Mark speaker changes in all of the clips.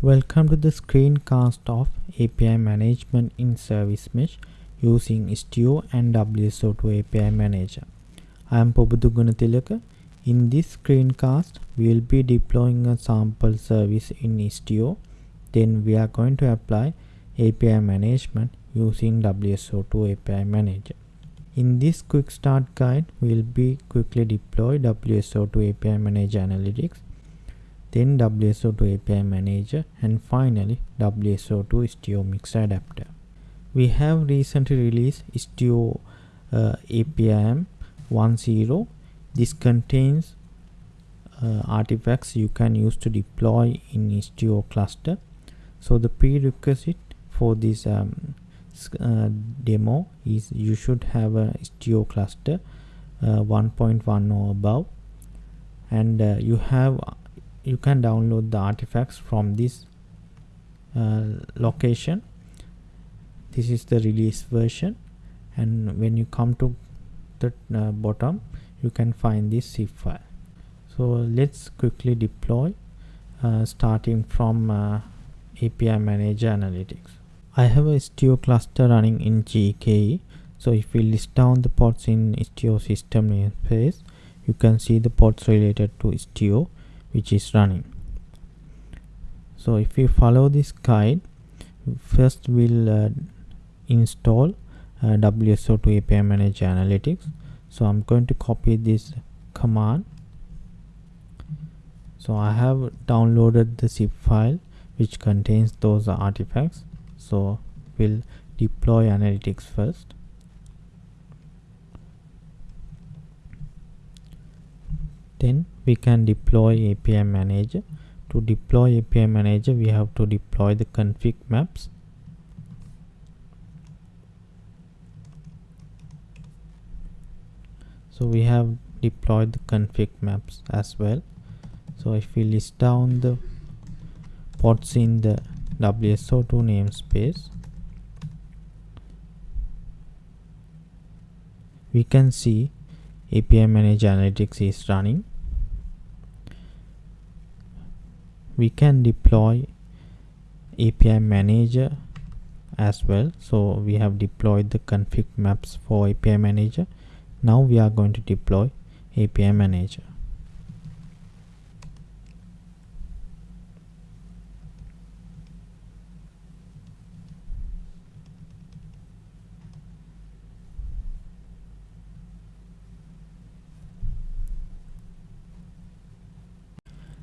Speaker 1: Welcome to the screencast of API management in Service Mesh using Istio and WSO2 API Manager. I am Pubudu Gunatilaka. In this screencast, we will be deploying a sample service in Istio. Then we are going to apply API management using WSO2 API Manager. In this quick start guide, we will be quickly deploy WSO2 API Manager Analytics then WSO2 API Manager and finally WSO2 Istio Mix Adapter. We have recently released Istio uh, APIM 1.0. This contains uh, artifacts you can use to deploy in Istio cluster. So the prerequisite for this um, uh, demo is you should have a Istio cluster uh, 1.1 or above and uh, you have you can download the artifacts from this uh, location. This is the release version and when you come to the uh, bottom you can find this zip file. So let's quickly deploy uh, starting from uh, API manager analytics. I have a Istio cluster running in GKE so if we list down the pods in Istio system namespace you can see the pods related to Istio which is running. So if we follow this guide first we'll uh, install uh, WSO2 API Manager Analytics. So I'm going to copy this command. So I have downloaded the zip file which contains those artifacts. So we'll deploy analytics first then we can deploy API manager to deploy API manager we have to deploy the config maps. So we have deployed the config maps as well. So if we list down the pods in the WSO2 namespace we can see API Manager Analytics is running. We can deploy API Manager as well. So we have deployed the config maps for API Manager. Now we are going to deploy API Manager.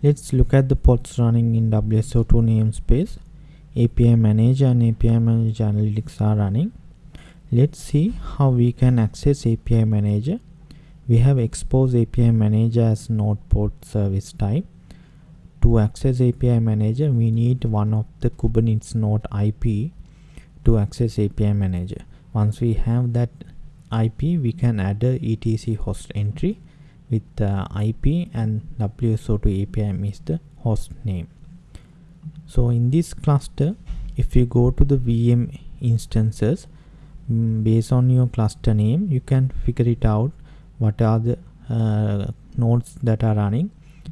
Speaker 1: Let's look at the pods running in WSO2 namespace. API Manager and API Manager Analytics are running. Let's see how we can access API Manager. We have exposed API Manager as node port service type. To access API Manager, we need one of the Kubernetes node IP to access API Manager. Once we have that IP, we can add a etc host entry with the IP and WSO2 API is the host name. So in this cluster, if you go to the VM instances, mm, based on your cluster name, you can figure it out what are the uh, nodes that are running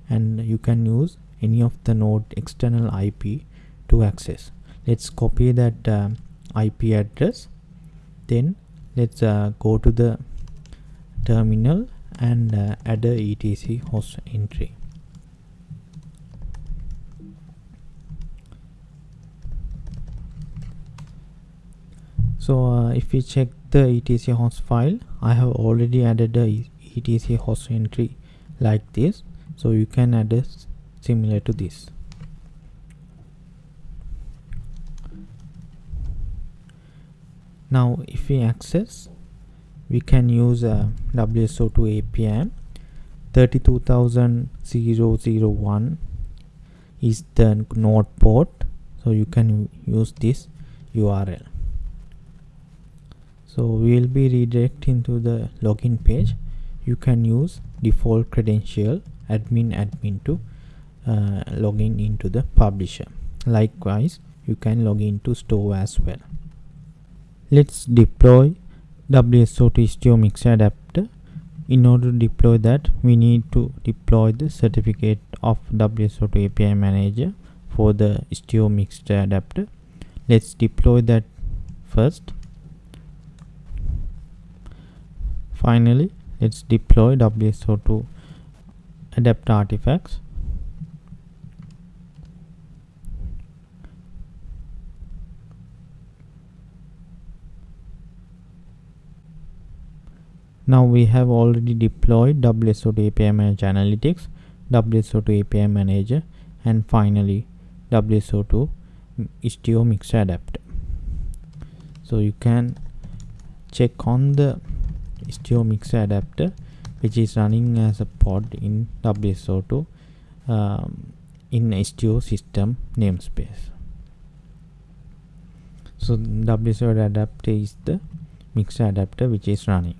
Speaker 1: and you can use any of the node external IP to access. Let's copy that uh, IP address. Then let's uh, go to the terminal and uh, add a etc host entry. So uh, if we check the etc host file i have already added the etc host entry like this. So you can add a similar to this. Now if we access we can use a WSO2 API 32001 is the node port. So you can use this URL so we will be redirecting to the login page. You can use default credential admin admin to uh, into the publisher. Likewise you can log into store as well. Let's deploy WSO2 Istio Mix adapter. In order to deploy that, we need to deploy the certificate of WSO2 API Manager for the mixer adapter. Let's deploy that first. Finally let's deploy WSO2 adapter artifacts now we have already deployed WSO2 API Manager Analytics, WSO2 API Manager and finally WSO2 Istio Mixer Adapter. So you can check on the Istio Mixer Adapter which is running as a pod in WSO2 um, in Istio system namespace. So WSO2 adapter is the mixer adapter which is running.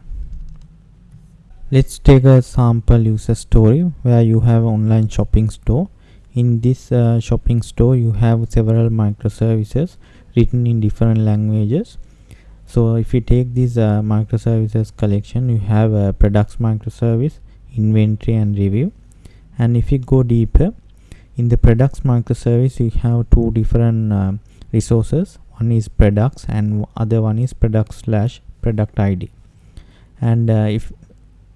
Speaker 1: Let's take a sample user story where you have online shopping store. In this uh, shopping store you have several microservices written in different languages. So if you take this uh, microservices collection you have a products microservice, inventory and review and if you go deeper in the products microservice you have two different uh, resources one is products and other one is product slash product id and uh, if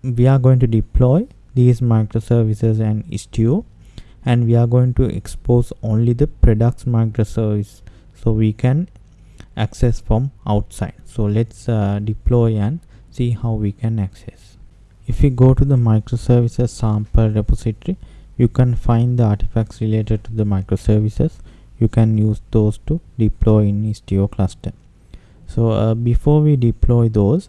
Speaker 1: we are going to deploy these microservices and Istio and we are going to expose only the products microservice so we can access from outside. So let's uh, deploy and see how we can access. If we go to the microservices sample repository you can find the artifacts related to the microservices. You can use those to deploy in Istio cluster. So uh, before we deploy those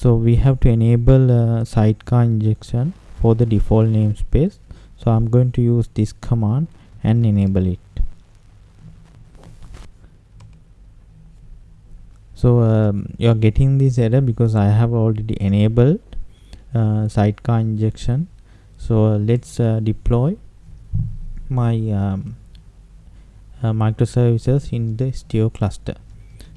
Speaker 1: so we have to enable uh, sidecar injection for the default namespace. So i'm going to use this command and enable it. So um, you're getting this error because i have already enabled uh, sidecar injection. So uh, let's uh, deploy my um, uh, microservices in the Istio cluster.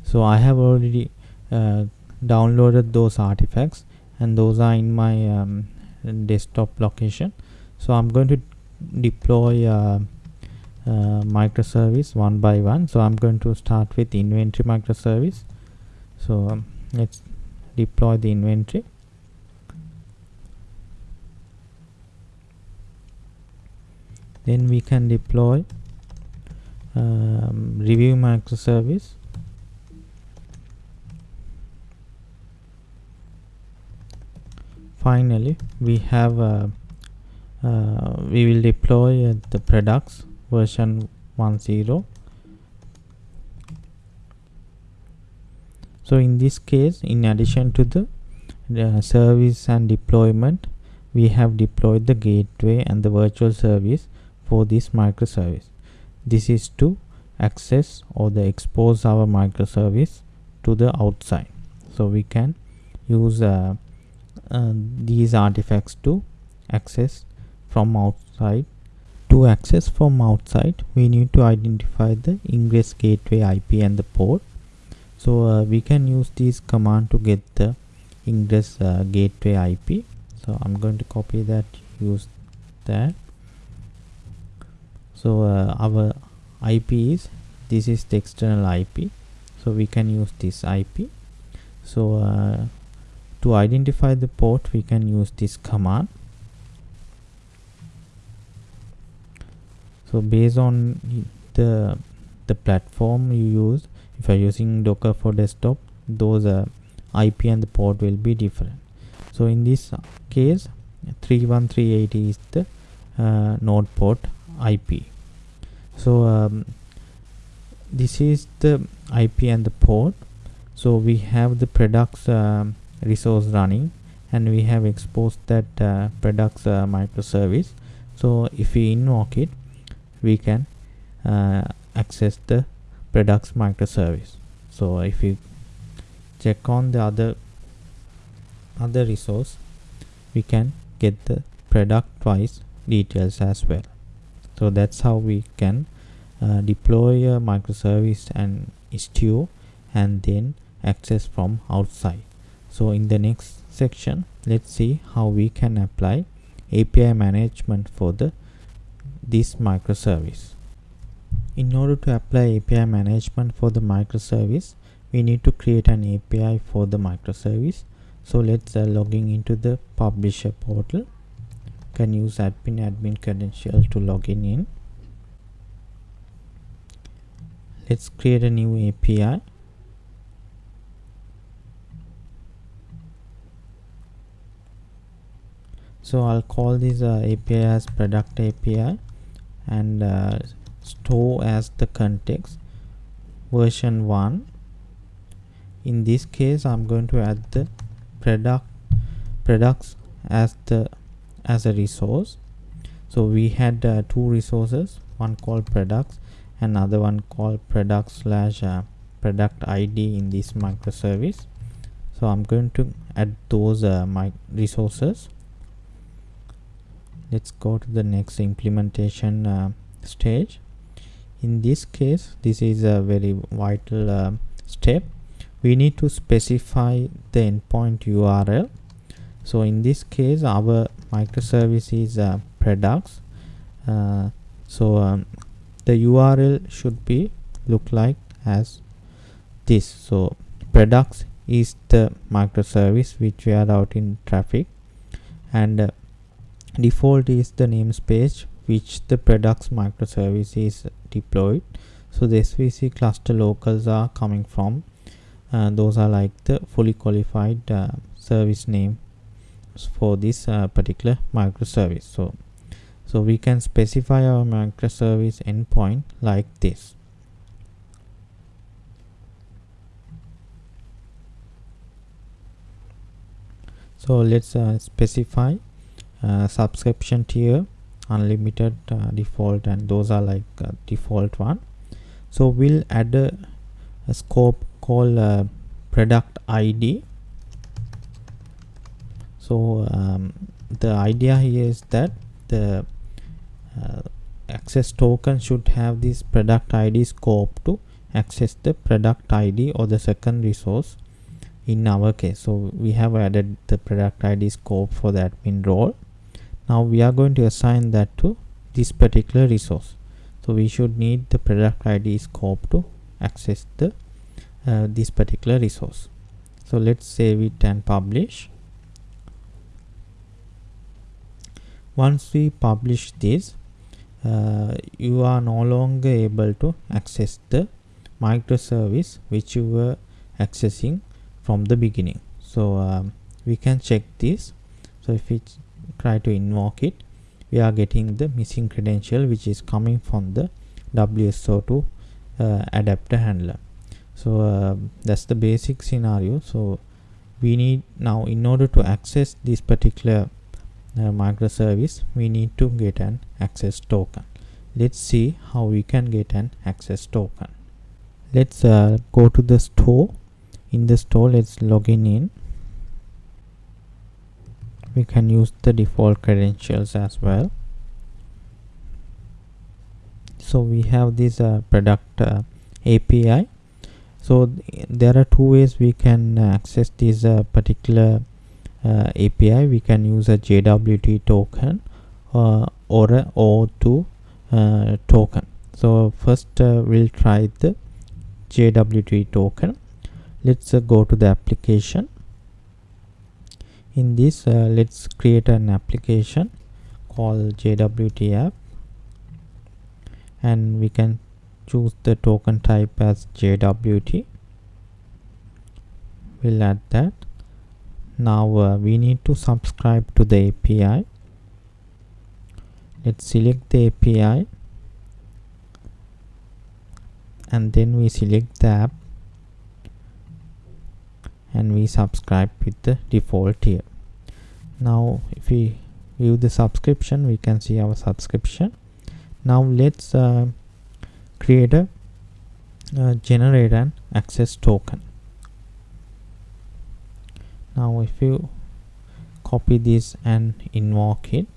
Speaker 1: So i have already uh, downloaded those artifacts and those are in my um, desktop location. So I'm going to deploy uh, uh, microservice one by one. So I'm going to start with inventory microservice. So um, let's deploy the inventory. Then we can deploy um, review microservice finally we have uh, uh, we will deploy uh, the products version 10 so in this case in addition to the uh, service and deployment we have deployed the gateway and the virtual service for this microservice. This is to access or the expose our microservice to the outside. So we can use uh, uh, these artifacts to access from outside. To access from outside we need to identify the ingress gateway IP and the port. So uh, we can use this command to get the ingress uh, gateway IP so I'm going to copy that use that. So uh, our IP is this is the external IP so we can use this IP so uh, to identify the port we can use this command. So based on the the platform you use if you're using docker for desktop those uh, ip and the port will be different. So in this case 31380 is the uh, node port ip so um, this is the ip and the port. So we have the products um, resource running and we have exposed that uh, products uh, microservice. So if we invoke it we can uh, access the products microservice. So if you check on the other other resource we can get the product wise details as well. So that's how we can uh, deploy a microservice and istio and then access from outside so in the next section let's see how we can apply API management for the this microservice. In order to apply API management for the microservice we need to create an API for the microservice. So let's uh, logging into the publisher portal. Can use admin admin credential to login in. Let's create a new API so I'll call this uh, API as product API and uh, store as the context version 1 in this case I'm going to add the product products as the as a resource. So we had uh, two resources one called products another one called product slash uh, product id in this microservice. So i'm going to add those uh, my resources let's go to the next implementation uh, stage. In this case this is a very vital uh, step. We need to specify the endpoint url so in this case our microservice is uh, products uh, so um, the url should be look like as this. So products is the microservice which we are out in traffic. And uh, default is the namespace which the products microservice is deployed. So the svc cluster locals are coming from uh, those are like the fully qualified uh, service name for this uh, particular microservice. So so we can specify our microservice endpoint like this. So let's uh, specify uh, subscription tier unlimited uh, default and those are like uh, default one. So we'll add a, a scope called uh, product id so um, the idea here is that the uh, access token should have this product id scope to access the product id or the second resource in our case. So we have added the product id scope for the admin role now we are going to assign that to this particular resource. So we should need the product id scope to access the uh, this particular resource. So let's save it and publish. Once we publish this uh, you are no longer able to access the microservice which you were accessing from the beginning. So um, we can check this. So if we try to invoke it. We are getting the missing credential which is coming from the WSO2 uh, adapter handler. So uh, that's the basic scenario. So we need now in order to access this particular uh, microservice we need to get an access token. Let's see how we can get an access token. Let's uh, go to the store. In the store let's login in we can use the default credentials as well. So we have this uh, product uh, API so th there are two ways we can access this uh, particular uh, API we can use a JWT token uh, or a O2 uh, token. So first we'll try the JWT token. Let's go to the application in this uh, let's create an application called JWT app. And we can choose the token type as JWT we'll add that. Now uh, we need to subscribe to the API let's select the API and then we select the app and we subscribe with the default here now if we view the subscription we can see our subscription. Now let's uh, create a uh, generate an access token. Now if you copy this and invoke it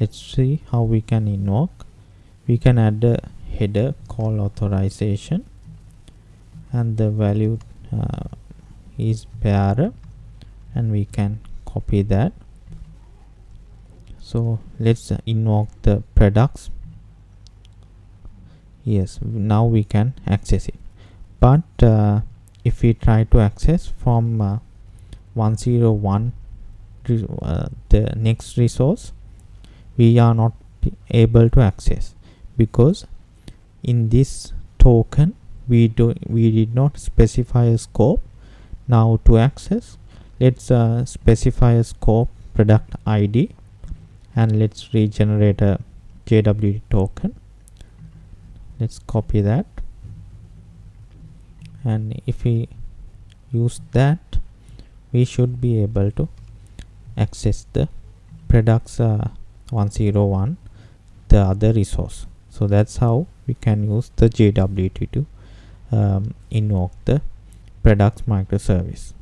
Speaker 1: let's see how we can invoke. We can add a header call authorization and the value uh, is bearer and we can copy that. So let's invoke the products. Yes now we can access it. But uh, if we try to access from uh, 101 uh, the next resource we are not able to access because in this token we do we did not specify a scope now to access let's uh, specify a scope product id and let's regenerate a jwt token. Let's copy that. And if we use that we should be able to access the products uh, 101 the other resource. So that's how we can use the jwt to um, invoke the products microservice.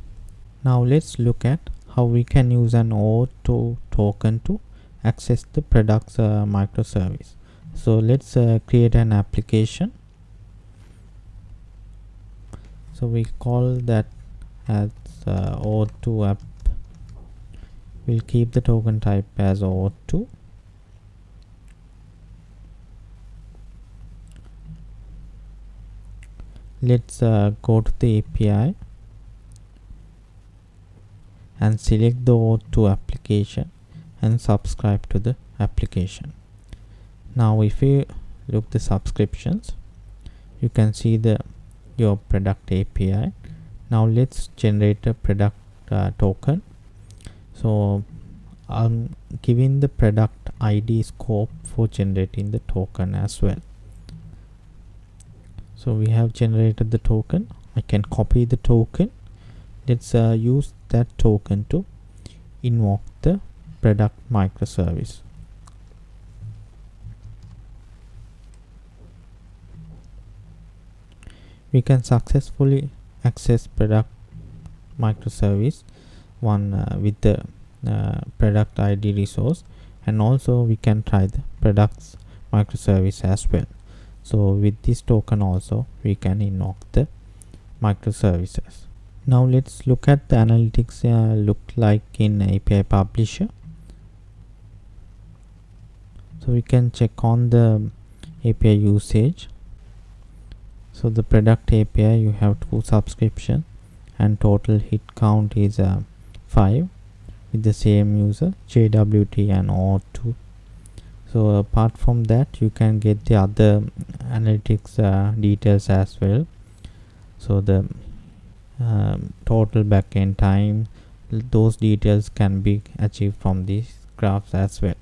Speaker 1: Now let's look at how we can use an OAuth token to access the products uh, microservice. So let's uh, create an application. So we call that as uh, OAuth app. We'll keep the token type as OAuth let's uh, go to the API and select the OAuth application and subscribe to the application. Now if you look the subscriptions you can see the your product API now let's generate a product uh, token. So I'm giving the product ID scope for generating the token as well so we have generated the token. I can copy the token. Let's uh, use that token to invoke the product microservice. We can successfully access product microservice one uh, with the uh, product id resource and also we can try the products microservice as well so with this token also we can invoke the microservices. Now let's look at the analytics uh, look like in api publisher. So we can check on the api usage. So the product api you have two subscription and total hit count is uh, 5 with the same user jwt and o2 so apart from that you can get the other analytics uh, details as well. So the um, total backend time those details can be achieved from these graphs as well.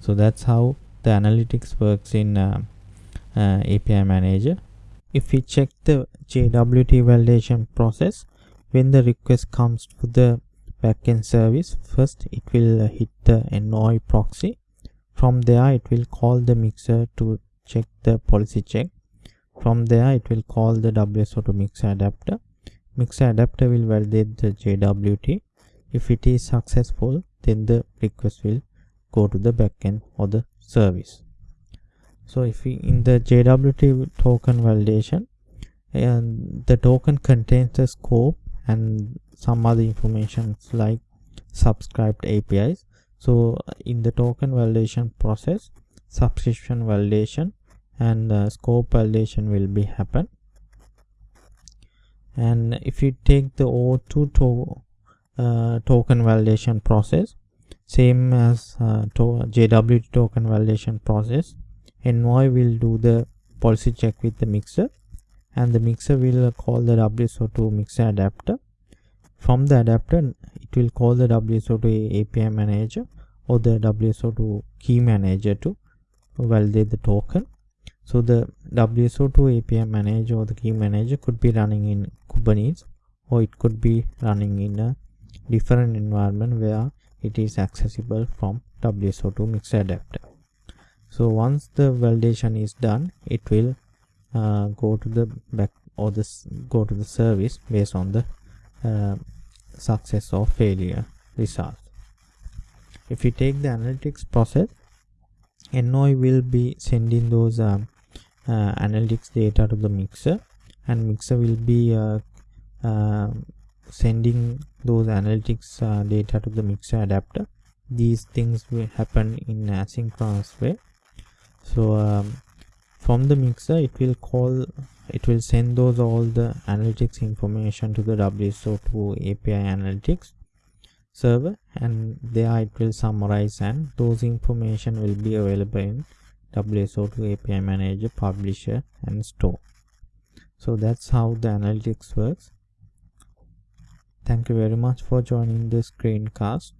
Speaker 1: So that's how the analytics works in uh, uh, API manager. If we check the JWT validation process when the request comes to the backend service first it will hit the envoy proxy from there it will call the mixer to check the policy check. From there it will call the wso2 mixer adapter. Mixer adapter will validate the jwt if it is successful then the request will go to the backend or the service. So if we in the jwt token validation and the token contains the scope and some other information like subscribed apis so in the token validation process subscription validation and uh, scope validation will be happen. And if you take the o2 to uh, token validation process same as uh, to token validation process envoy will do the policy check with the mixer and the mixer will call the wso2 mixer adapter. From the adapter it will call the WSO2 API manager or the WSO2 key manager to validate the token. So the WSO2 API manager or the key manager could be running in Kubernetes or it could be running in a different environment where it is accessible from WSO2 mixer adapter. So once the validation is done, it will uh, go to the back or this go to the service based on the uh, success or failure result. If you take the analytics process envoy will be sending those um, uh, analytics data to the mixer and mixer will be uh, uh, sending those analytics uh, data to the mixer adapter. These things will happen in asynchronous way. So um, from the mixer it will call it will send those all the analytics information to the WSO2 API analytics server and there it will summarize and those information will be available in WSO2 API manager publisher and store. So that's how the analytics works. Thank you very much for joining this screencast